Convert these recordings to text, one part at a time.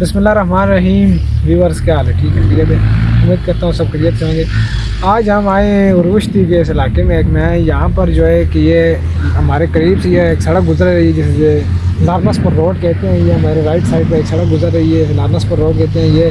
بسم اللہ الرحمن الرحیم. ویورس کیا حال ہے؟ ٹھیک ہے ٹھیک ہے؟ امید کرتا ہوں سب کلیئر سے ہوں گے۔ آج ہم آئے ہیں عروشتی کے اس علاقے میں ایک میں یہاں پر جو ہے کہ یہ ہمارے قریب سے یہ ایک سڑک گزر رہی ہے جسے لارنس پر روڈ کہتے ہیں، یہ ہمارے رائٹ سائڈ پہ ایک سڑک گزر رہی ہے لارنس پر روڈ کہتے ہیں، یہ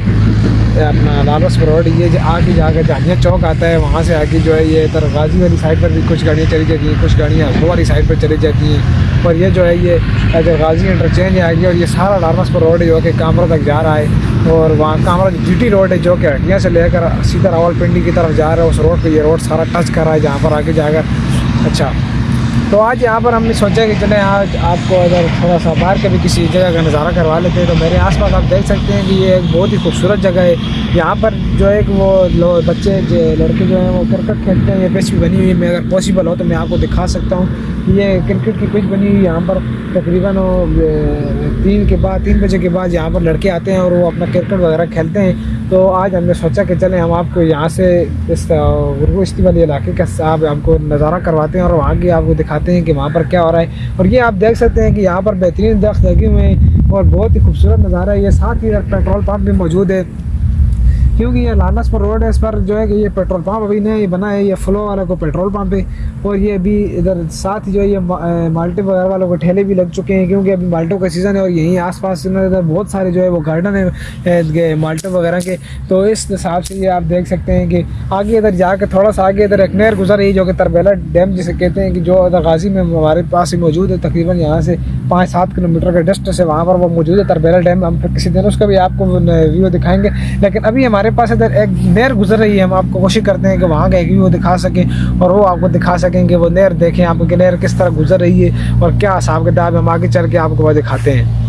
اپنا لارنس پر روڈ، یہ آگے جا کر جامعہ چوک آتا ہے، وہاں سے آگے جو ہے یہ ادھر غازی والی سائڈ پر بھی کچھ گاڑیاں چلی جاتی ہیں، کچھ گاڑیاں ہسبو والی سائڈ پر چلی جاتی ہیں۔ اور یہ جو ہے، یہ ادھر غازی انٹرچینج آ گیا اور یہ سارا لارنس پر روڈ جو کہ کامرا تک جا رہا ہے۔ اور وہاں کامرا جی ٹی روڈ ہے جو کہ ہٹیاں سے لے کر سیدھا راول پنڈی کی طرف جا رہا ہے، اس روڈ پہ یہ روڈ سارا ٹچ کر رہا ہے، جہاں پر آگے جا کر۔ اچھا۔ تو آج یہاں پر ہم نے سوچا کہ چلیں، آج آپ کو اگر تھوڑا سا باہر کے بھی کسی جگہ کا نظارہ کروا لیتے ہیں تو میرے آس پاس آپ دیکھ سکتے ہیں کہ یہ ایک بہت ہی خوبصورت جگہ ہے۔ یہاں پر جو ہے کہ وہ بچے جو لڑکے جو ہیں، وہ کرکٹ کھیلتے ہیں، یہ پچ بھی بنی ہوئی میں اگر پاسبل ہو تو میں آپ کو دکھا سکتا ہوں۔ یہ کرکٹ کی پچ بنی ہوئی یہاں پر تقریباً تین کے بعد، تین بجے کے بعد یہاں پر لڑکے آتے ہیں اور وہ اپنا کرکٹ وغیرہ کھیلتے ہیں۔ تو آج ہم نے سوچا کہ چلیں ہم آپ کو یہاں سے اس غربستی والے علاقے کا آپ آپ کو نظارہ کرواتے ہیں اور وہاں کے آپ کو دکھاتے ہیں کہ وہاں پر کیا ہو رہا ہے۔ اور یہ آپ دیکھ سکتے ہیں کہ یہاں پر بہترین درخت لگے ہوئے ہیں اور بہت ہی خوبصورت نظارہ ہے۔ یہ ساتھ ہی پیٹرول پمپ بھی موجود ہے۔ کیونکہ یہ لالنس پر روڈ ہے، اس پر جو ہے کہ یہ پیٹرول پمپ ابھی نہیں بنا ہے، یہ فلو والے کو پیٹرول پمپ ہے۔ اور یہ ابھی ادھر ساتھ ہی جو ہے، یہ مالٹے وغیرہ والوں کو ٹھیلے بھی لگ چکے ہیں، کیونکہ ابھی مالٹوں کا سیزن ہے اور یہیں آس پاس ادھر بہت سارے جو ہے وہ گارڈن ہیں مالٹے وغیرہ کے۔ تو اس حساب سے یہ آپ دیکھ سکتے ہیں کہ آگے ادھر جا کے تھوڑا سا آگے ادھر ایک نہر گزر رہی ہے، جو کہ تربیلا ڈیم جسے کہتے ہیں کہ جو ادھر غازی میں ہمارے پاس ہی موجود ہے، تقریباً یہاں سے پانچ سات کلو میٹر کا ڈسٹنس ہے وہاں پر وہ موجود ہے تربیلا ڈیم ہم پھر کسی دن اس کا بھی آپ کو ویو دکھائیں گے۔ لیکن ابھی ہمارے پاس ادھر ایک نہر گزر رہی ہے، ہم آپ کو کوشش کرتے ہیں کہ وہاں کا ایک ویو دکھا سکیں اور وہ آپ کو دکھا سکیں کہ وہ نہر دیکھیں آپ کہ نہر کس طرح گزر رہی ہے اور کیا حساب کتاب ہم آگے چل کے آپ کو وہ دکھاتے ہیں۔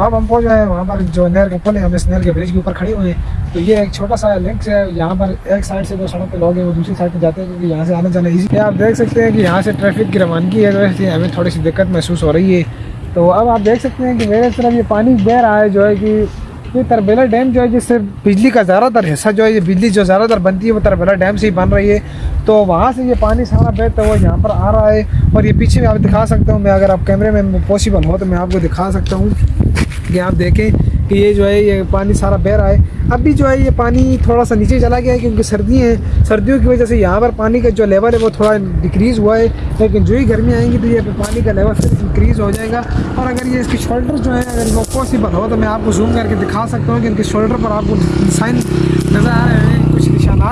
اب ہم پہنچ گئے ہیں، وہاں پر جو نہر کا پل ہے ہم اس نہر کے برج کے اوپر کھڑے ہوئے ہیں۔ تو یہ ایک چھوٹا سا لنک ہے، یہاں پر ایک سائڈ سے جو سڑک پہ لوگ ہیں، وہ دوسری سائڈ پہ جاتے ہیں، کیونکہ یہاں سے آنا جانا ایزی ہے۔ آپ دیکھ سکتے ہیں کہ یہاں سے ٹریفک کی روانگی ہے، جو ہمیں تھوڑی سی دقت محسوس ہو رہی ہے۔ تو اب آپ دیکھ سکتے ہیں کہ میرے طرف یہ پانی بہ رہا ہے، جو ہے کہ یہ تربیلا ڈیم جو ہے جس سے بجلی کا زیادہ تر حصہ جو ہے، یہ بجلی جو زیادہ تر بنتی ہے، وہ تربیلا ڈیم سے ہی بن رہی ہے۔ تو وہاں سے یہ پانی سارا بہتا ہے وہ یہاں پر آ رہا ہے۔ اور یہ پیچھے میں آپ دکھا سکتا ہوں، میں اگر آپ کیمرے میں پاسبل ہو تو میں آپ کو دکھا سکتا ہوں۔ کہ آپ دیکھیں کہ یہ جو ہے یہ پانی سارا بہ رہا ہے۔ اب بھی جو ہے یہ پانی تھوڑا سا نیچے چلا گیا ہے کیونکہ سردی ہیں۔ سردیوں کی وجہ سے یہاں پر پانی کا جو لیول ہے وہ تھوڑا ڈکریز ہوا ہے۔ لیکن جو ہی گرمی آئیں گی تو یہ پانی کا لیول پھر انکریز ہو جائے گا۔ اور اگر یہ اس کی شولڈر جو ہے اگر وہ پاسبل ہو تو میں آپ کو زوم کر کے دکھا سکتا ہوں کہ ان کے شولڈر پر آپ کو سائن نظر آ رہے ہیں۔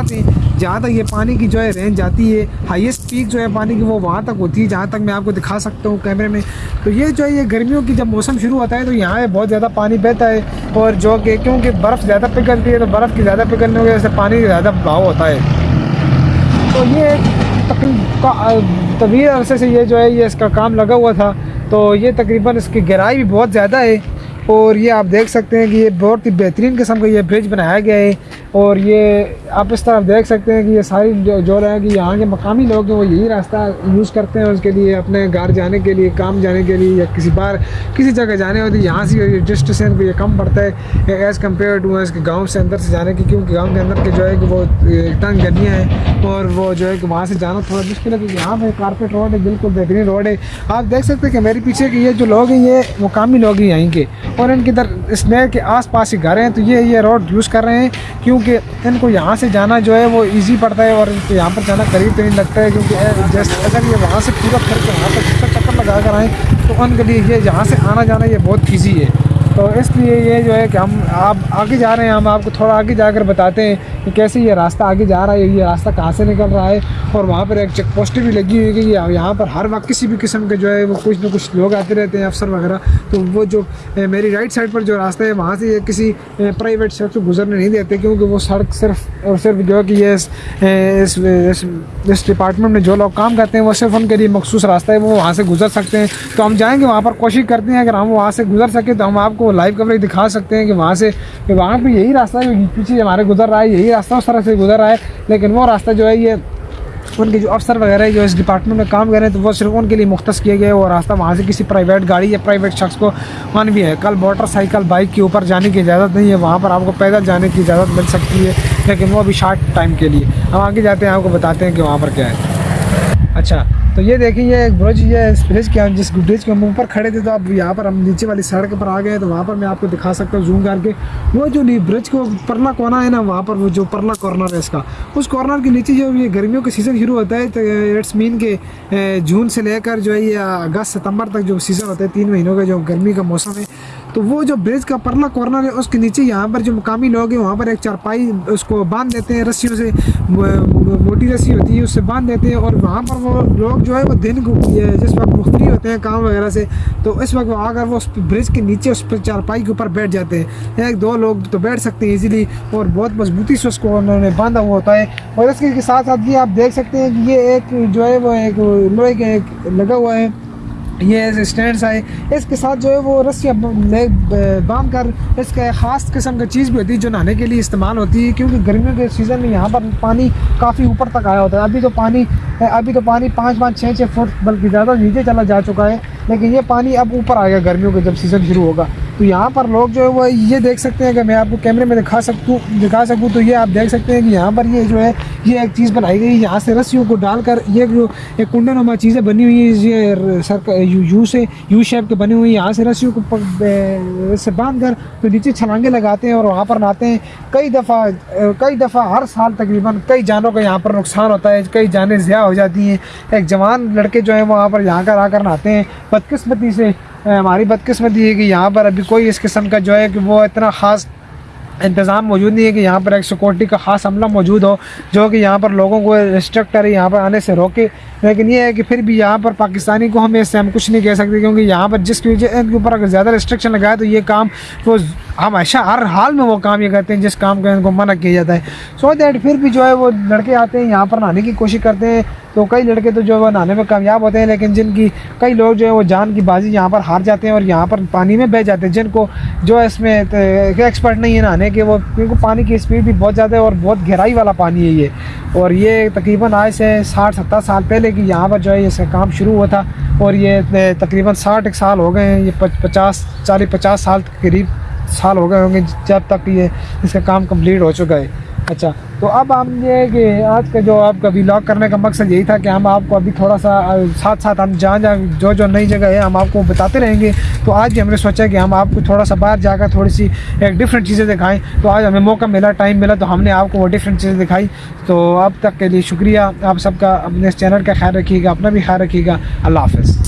کچھ ہیں جہاں تک یہ پانی کی جو ہے رینج جاتی ہے ہائیسٹ پیک جو ہے پانی کی وہ وہاں تک ہوتی ہے، جہاں تک میں آپ کو دکھا سکتا ہوں کیمرے میں۔ تو یہ جو ہے، یہ گرمیوں کی جب موسم شروع ہوتا ہے تو یہاں بہت زیادہ پانی بہتا ہے۔ اور جو کہ کیونکہ برف زیادہ پگھلتی ہے تو برف کی زیادہ پگھلنے کی وجہ سے پانی زیادہ بہاؤ ہوتا ہے۔ تو یہ طویل عرصے سے یہ جو ہے، یہ اس کا کام لگا ہوا تھا۔ تو یہ تقریباً اس کی گہرائی بھی بہت زیادہ ہے۔ اور یہ آپ دیکھ سکتے ہیں کہ یہ بہت ہی بہترین قسم کا یہ برج بنایا گیا ہے اور یہ آپ اس طرف دیکھ سکتے ہیں کہ یہ ساری جو جو رہے کہ یہاں کے مقامی لوگ ہیں وہ یہی راستہ یوز کرتے ہیں اس کے لیے، اپنے گھر جانے کے لیے، کام جانے کے لیے یا کسی بار کسی جگہ جانے ہوتی ہے، یہاں سے ڈسٹینس کو یہ کم پڑتا ہے ایز کمپیئر ٹو اس کے گاؤں سے اندر سے جانے کی، کیونکہ گاؤں کے اندر کے جو ہے کہ وہ تنگ گلیاں ہیں اور وہ جو ہے کہ وہاں سے جانا تھوڑا مشکل ہے، کیونکہ یہاں پہ کارپیٹ روڈ ہے، بالکل بہترین روڈ ہے۔ آپ دیکھ سکتے ہیں کہ میرے پیچھے کے یہ جو لوگ ہیں، یہ مقامی لوگ ہیں یہیں کے۔ اور ان کی در اس نہر کے آس پاس ہی گھر ہیں، تو یہ یہ روڈ یوز کر رہے ہیں، کیونکہ ان کو یہاں سے جانا جو ہے وہ ایزی پڑتا ہے اور ان کو یہاں پر جانا قریب تو نہیں لگتا ہے، کیونکہ جیسے اگر یہ وہاں سے پورا کر کے وہاں پر چکر لگا کر آئیں تو ان کے لیے یہ یہاں سے آنا جانا یہ بہت ایزی ہے۔ تو اس لیے یہ جو ہے کہ ہم آپ آگے جا رہے ہیں، ہم آپ کو تھوڑا آگے جا کر بتاتے ہیں کہ کیسے یہ راستہ آگے جا رہا ہے، یہ راستہ کہاں سے نکل رہا ہے اور وہاں پر ایک چیک پوسٹ بھی لگی ہوئی ہے کہ یہاں پر ہر وقت کسی بھی قسم کے جو ہے وہ کچھ نہ کچھ لوگ آتے رہتے ہیں، افسر وغیرہ۔ تو وہ جو میری رائٹ سائڈ پر جو راستہ ہے، وہاں سے یہ کسی پرائیویٹ سڑک سے گزرنے نہیں دیتے کیونکہ وہ سڑک صرف اور صرف جو ہے کہ یہ اس اس ڈپارٹمنٹ میں جو لوگ کام کرتے ہیں، وہ صرف ان کے لیے مخصوص راستہ ہے، وہ وہاں سے گزر سکتے ہیں۔ تو ہم جائیں گے، وہاں پر کوشش کرتے ہیں، اگر ہم وہاں سے گزر سکیں تو ہم آپ کو وہ لائیو کوریج دکھا سکتے ہیں کہ وہاں سے کہ وہاں پہ یہی راستہ ہے، پیچھے ہمارے گزر رہا ہے، یہی راستہ اس طرح سے گزر رہا ہے، لیکن وہ راستہ جو ہے یہ ان کے جو افسر وغیرہ ہے جو اس ڈپارٹمنٹ میں کام کر رہے ہیں، تو وہ صرف ان کے لیے مختص کیے گئے وہ راستہ وہاں سے کسی پرائیویٹ گاڑی یا پرائیویٹ شخص کو مان بھی ہے۔ کل موٹر سائیکل بائک کے اوپر جانے کی اجازت نہیں ہے، وہاں پر آپ کو پیدل جانے کی اجازت مل سکتی ہے، لیکن وہ ابھی شارٹ ٹائم کے لیے۔ ہم آگے جاتے ہیں، آپ کو بتاتے ہیں کہ وہاں پر کیا ہے۔ اچھا۔ تو یہ دیکھیں، یہ ایک برج یہ اس برج کے جس برج کے ہم اوپر کھڑے تھے، تو اب یہاں پر ہم نیچے والی سڑک پر آ گئے تو وہاں پر میں آپ کو دکھا سکتا ہوں، زوم کر کے۔ وہ جو برج کو پرلا کونا ہے نا، وہاں پر وہ جو پرلا کارنر ہے اس کا۔ اس کارنر کے نیچے جو یہ گرمیوں کا سیزن شروع ہوتا ہے، تو اٹس مین کے جون سے لے کر جو ہے، یہ اگست، ستمبر تک جو سیزن ہوتا ہے، تین مہینوں کا جو گرمی کا موسم ہے۔ تو وہ جو برج کا پرلا کارنر ہے، اس کے نیچے یہاں پر جو مقامی لوگ ہیں، وہاں پر ایک چارپائی اس کو باندھ دیتے ہیں رسیوں سے موٹی رسی ہوتی ہے، اس سے باندھ دیتے ہیں اور وہاں پر وہ لوگ جو ہے وہ دن کو جس وقت مختلف ہوتے ہیں کام وغیرہ سے، تو اس وقت وہ آ کر وہ اس برج کے نیچے، اس پہ چارپائی کے اوپر بیٹھ جاتے ہیں۔ ایک دو لوگ تو بیٹھ سکتے ہیں ایزیلی اور بہت مضبوطی سے اس کو انہوں نے باندھا ہوا ہوتا ہے۔ اور اس کے ساتھ ساتھ یہ آپ دیکھ سکتے ہیں کہ یہ ایک جو ہے وہ ایک لوہے کے ایک لگا ہوا ہے۔ یہ ایسے اسٹینڈس آئے۔ اس کے ساتھ جو ہے وہ رسیاں باندھ کر اس کا خاص قسم کا چیز بھی ہوتی ہے جو نہانے کے لیے استعمال ہوتی ہے، کیونکہ گرمیوں کے سیزن میں یہاں پر پانی کافی اوپر تک آیا ہوتا ہے۔ ابھی تو پانی ابھی تو پانی پانچ پانچ چھ چھ فٹ بلکہ زیادہ نیچے چلا جا چکا ہے، لیکن یہ پانی اب اوپر آ گیا گرمیوں کا جب سیزن شروع ہوگا۔ تو یہاں پر لوگ جو ہے وہ یہ دیکھ سکتے ہیں کہ میں آپ کو کیمرے میں دکھا سکوں دکھا سکوں تو یہ آپ دیکھ سکتے ہیں کہ یہاں پر یہ جو ہے یہ ایک چیز بنائی گئی، یہاں سے رسیوں کو ڈال کر یہ جو ایک کنڈے نما چیزیں بنی ہوئی ہیں، یہ سر یو سے، یو شیپ کے بنی ہوئی یہاں سے رسیوں کو سے باندھ کر تو نیچے چھلانگے لگاتے ہیں اور وہاں پر نہاتے ہیں۔ کئی دفعہ کئی دفعہ ہر سال تقریباً کئی جانوں کا یہاں پر نقصان ہوتا ہے، کئی جانیں ضیاع ہو جاتی ہیں۔ ایک جوان لڑکے جو ہیں وہاں پر یہاں کر آ کر نہاتے ہیں۔ بدقسمتی سے، ہماری بدقسمتی ہے کہ یہاں پر ابھی کوئی اس قسم کا جو ہے کہ وہ اتنا خاص انتظام موجود نہیں ہے کہ یہاں پر ایک سیکورٹی کا خاص عملہ موجود ہو، جو کہ یہاں پر لوگوں کو ریسٹرکٹ کرے، یہاں پر آنے سے روکے۔ لیکن یہ ہے کہ پھر بھی یہاں پر پاکستانی کو ہم اس سے ہم کچھ نہیں کہہ سکتے، کیونکہ یہاں پر جس کی وجہ ان کے اوپر اگر زیادہ ریسٹرکشن لگائے تو یہ کام وہ ہمیشہ ہر حال میں وہ کام یہ کرتے ہیں، جس کام کا ان کو منع کیا جاتا ہے۔ سو دیٹ پھر بھی جو ہے وہ لڑکے آتے ہیں، یہاں پر نہانے کی کوشش کرتے ہیں۔ تو کئی لڑکے تو جو ہے وہ نہانے میں کامیاب ہوتے ہیں، لیکن جن کی کئی لوگ جو ہے وہ جان کی بازی یہاں پر ہار جاتے ہیں اور یہاں پر پانی میں بہ جاتے ہیں۔ جن کو جو ہے اس میں ایکسپرٹ نہیں ہے نہانے کے، وہ کیونکہ پانی کی اسپیڈ بھی بہت زیادہ ہے اور بہت گہرائی والا پانی ہے یہ۔ اور یہ تقریباً آج سے ساٹھ، ستر سال پہلے کہ یہاں پر جو ہے یہ کام شروع ہوا تھا۔ اور یہ تقریباً ساٹھ ایک سال ہو گئے ہیں، یہ پچاس، چالیس، پچاس سال کے قریب۔ سال ہو گئے ہوں گے، جب تک یہ اس کا کام کمپلیٹ ہو چکا ہے۔ اچھا تو اب ہم یہ کہ آج کا جو آپ کا ولاگ کرنے کا مقصد یہی تھا کہ ہم آپ کو ابھی تھوڑا سا، ساتھ ساتھ ہم جہاں جہاں جو جو نئی جگہ ہے، ہم آپ کو بتاتے رہیں گے۔ تو آج بھی ہم نے سوچا کہ ہم آپ کو تھوڑا سا باہر جا کر تھوڑی سی ایک ڈفرینٹ چیزیں دکھائیں۔ تو آج ہمیں موقع ملا ٹائم ملا، تو ہم نے آپ کو وہ ڈفرینٹ چیزیں دکھائی۔ تو اب تک کے لیے شکریہ۔ آپ سب کا اپنے اس چینل کا خیال رکھیے گا، اپنا بھی خیال رکھیے گا۔ اللہ حافظ۔